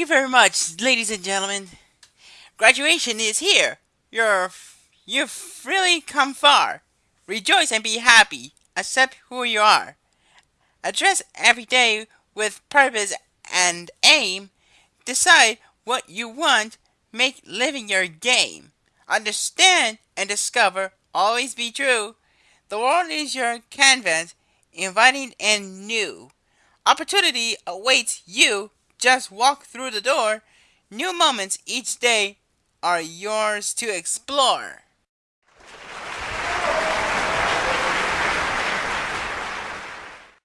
you very much, ladies and gentlemen. Graduation is here. You're you've really come far. Rejoice and be happy. Accept who you are. Address every day with purpose and aim. Decide what you want. Make living your game. Understand and discover. Always be true. The world is your canvas, inviting and new. Opportunity awaits you. Just walk through the door. New moments each day are yours to explore.